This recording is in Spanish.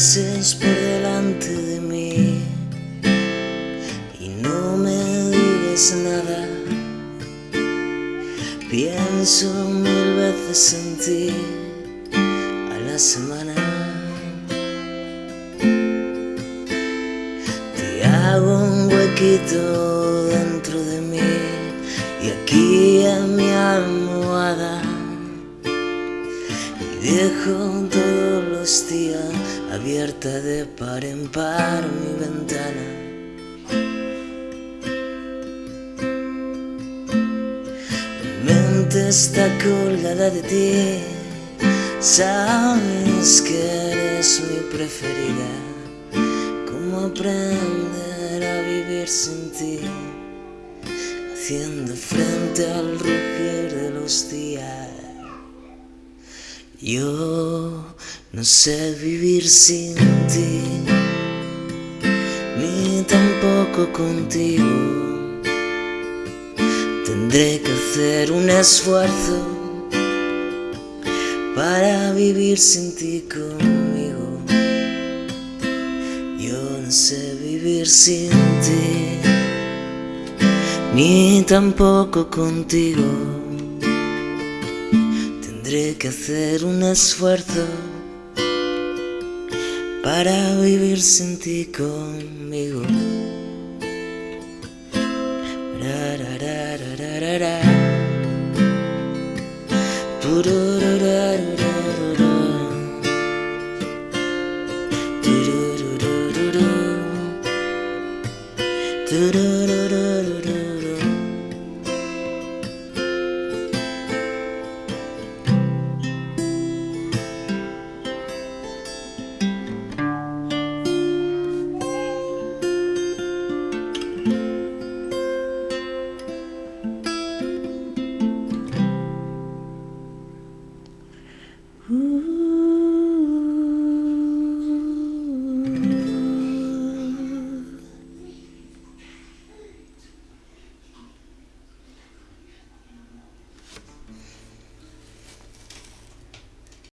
pases por delante de mí y no me digas nada. Pienso mil veces en ti a la semana. Hago un huequito dentro de mí y aquí en mi almohada y dejo todos los días abierta de par en par mi ventana. Mi mente está colgada de ti, sabes que eres mi preferida. ¿Cómo aprender a vivir sin ti? Haciendo frente al rugir de los días. Yo no sé vivir sin ti, ni tampoco contigo. Tendré que hacer un esfuerzo para vivir sin ti conmigo. Yo no sé vivir sin ti, ni tampoco contigo. Tendré que hacer un esfuerzo para vivir sin ti conmigo. Do do do do do do. Ooh.